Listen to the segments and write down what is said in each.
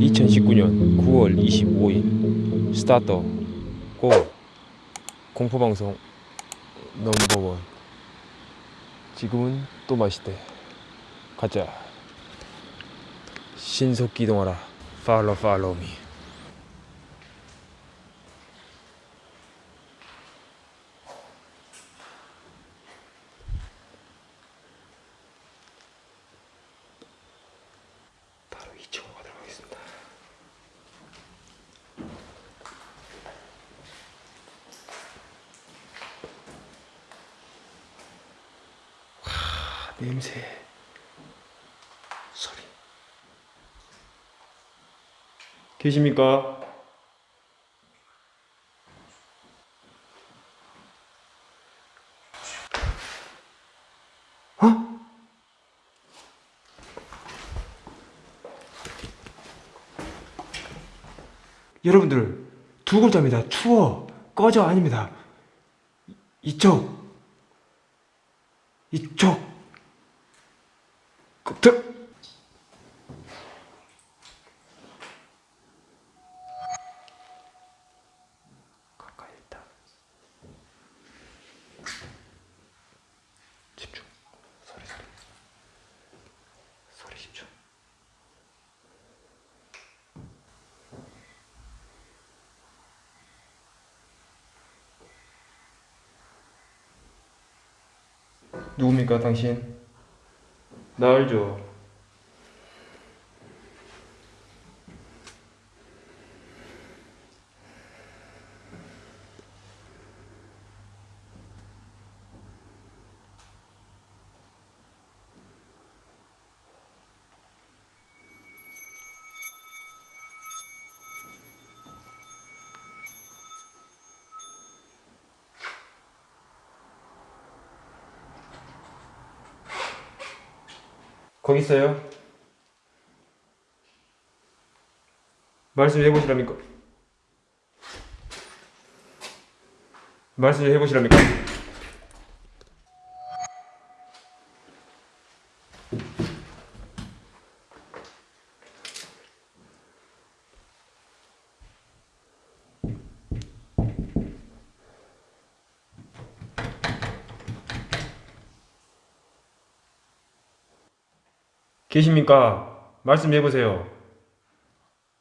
(2019년 9월 25일) 스타트 고 공포방송 넘버원. 지금은 또 맛있대. 가자. 신속 기동하라. 팔로 팔로우 미 바로 2층으로 가도록 하겠습니다 와 냄새 소리 계십니까? 어? 여러분들 두 글자입니다. 추워 꺼져 아닙니다. 이- 이쪽 이쪽 그, 집중. 누굽니까 당신? 나 알죠? 거기 있어요? 말씀 좀 해보시랍니까? 말씀 좀 해보시랍니까? 계십니까? 말씀 해 보세요.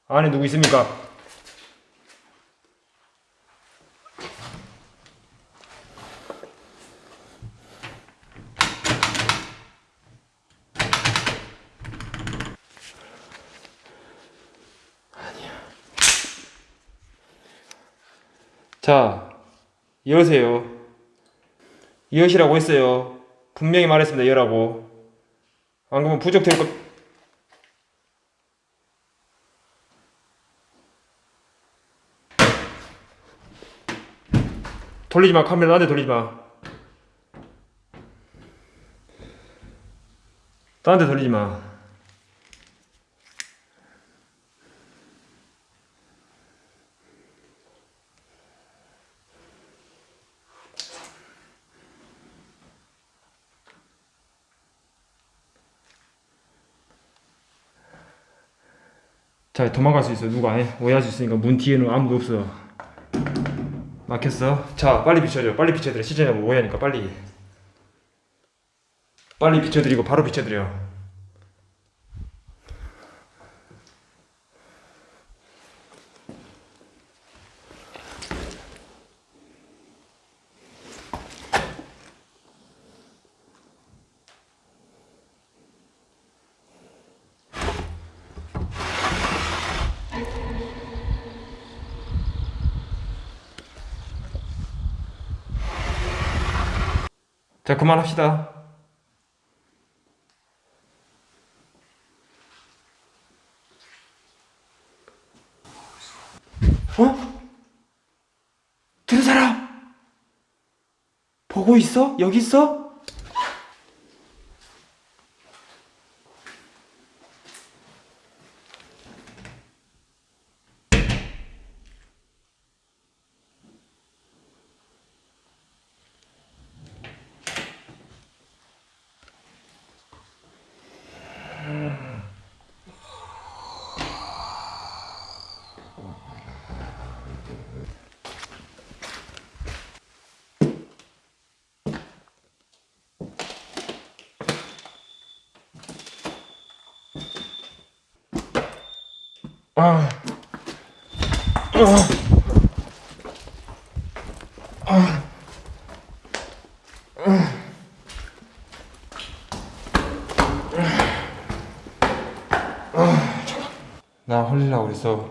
안에 누구 있습니까? 자, 여세요. 여시라고 했어요. 분명히 말했습니다. 여라고. 안 그러면 부적될 것. 돌리지 마. 카메라 나한테 돌리지 마. 나한테 돌리지 마. 자 도망갈 수 있어. 누가 안 해? 오해할 수 있으니까 문 뒤에는 아무도 없어. 막혔어? 자 빨리 비춰줘. 빨리 비춰드려. 시청자분 오해하니까 빨리. 빨리 비춰드리고 바로 비춰드려 자 그만합시다 어? 들은 사람 보고 있어? 여기 있어? 아. 나 홀리려고 그랬어.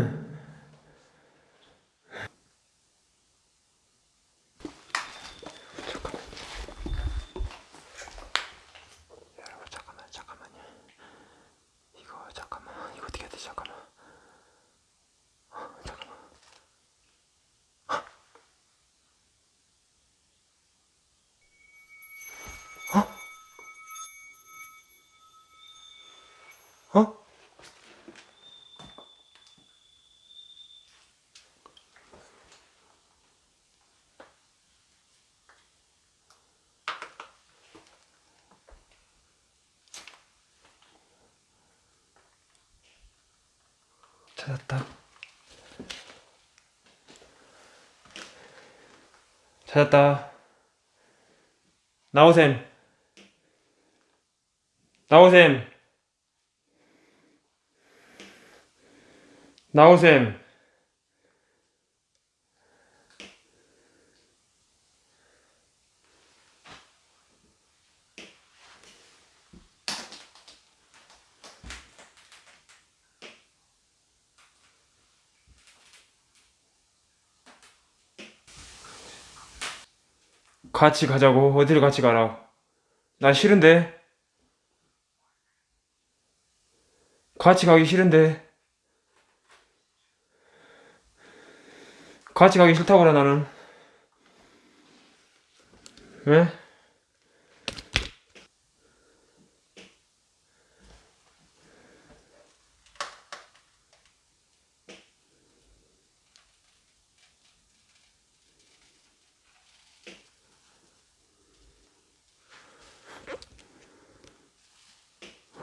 찾았다. 찾았다. 나오셈. 나오셈. 나오셈. 같이 가자고. 어디를 같이 가라. 나 싫은데. 같이 가기 싫은데. 같이 가기 싫다고 그래, 나는. 왜?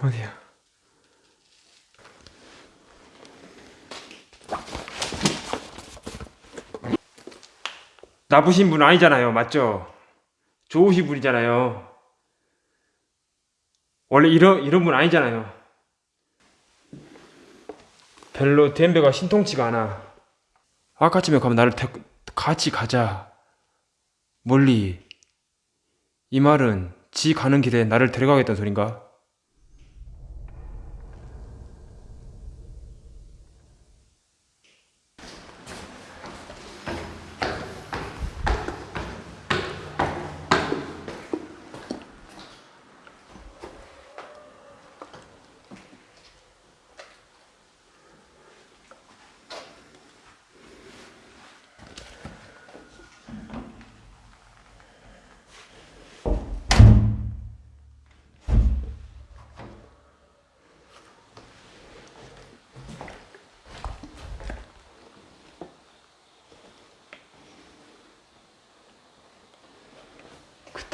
어디야? 나쁘신 분 아니잖아요. 맞죠? 좋으신 분이잖아요. 원래 이런, 이런 분 아니잖아요. 별로 댐베가 신통치가 않아. 아까쯤에 가면 나를 데, 같이 가자. 멀리. 이 말은 지 가는 길에 나를 데려가겠다는 소린가?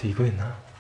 이거였나?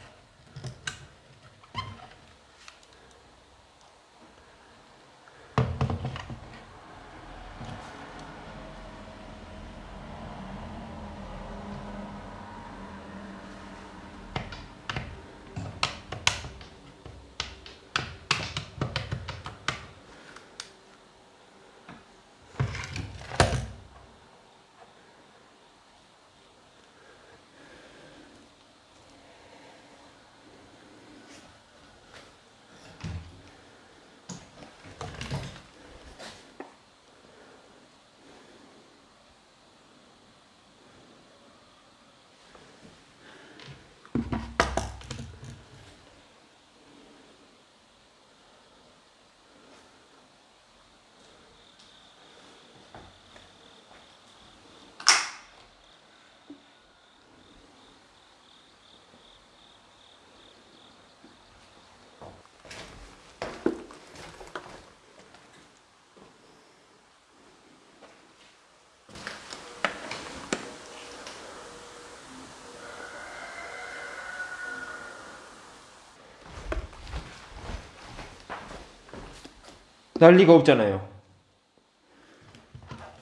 난리가 없잖아요.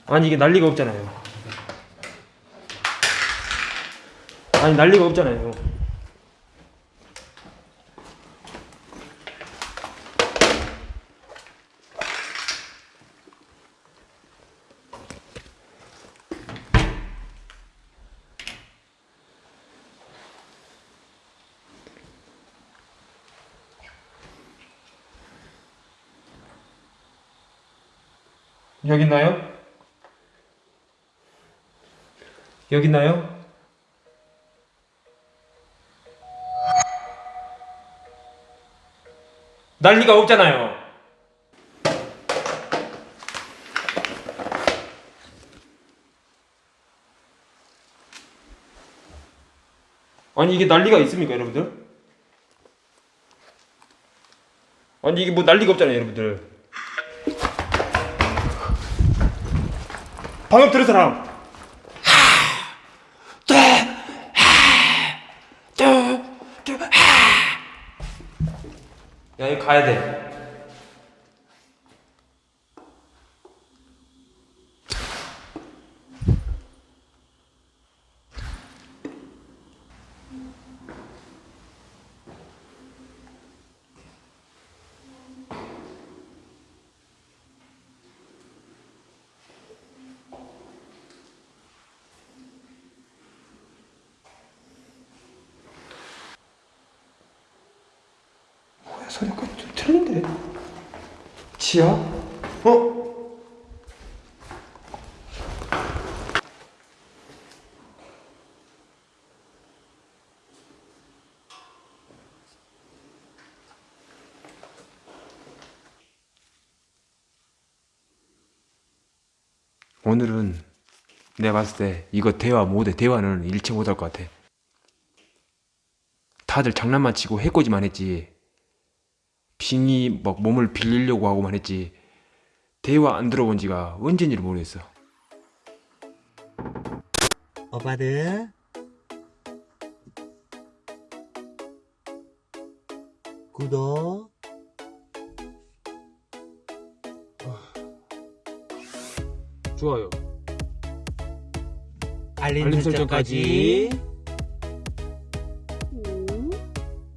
아니 이게 난리가 없잖아요. 아니 난리가 없잖아요. 여기 있나요? 여기 있나요? 난리가 없잖아요. 아니 이게 난리가 있습니까, 여러분들? 아니 이게 뭐 난리가 없잖아요, 여러분들. 방금 들은 사람. 야, 이거 가야 돼. 소리가 좀 틀린데? 지야? 어? 오늘은 내가 봤을 때 이거 대화 못해 대화는 일체 못할 것 같아 다들 장난만 치고 해코지만 했지 빙이 막 몸을 빌리려고 하고만 했지 대화 안 들어본 지가 언젠지 를 모르겠어. 오빠들. 구독. 좋아요. 알림 알림 설정까지. 설정까지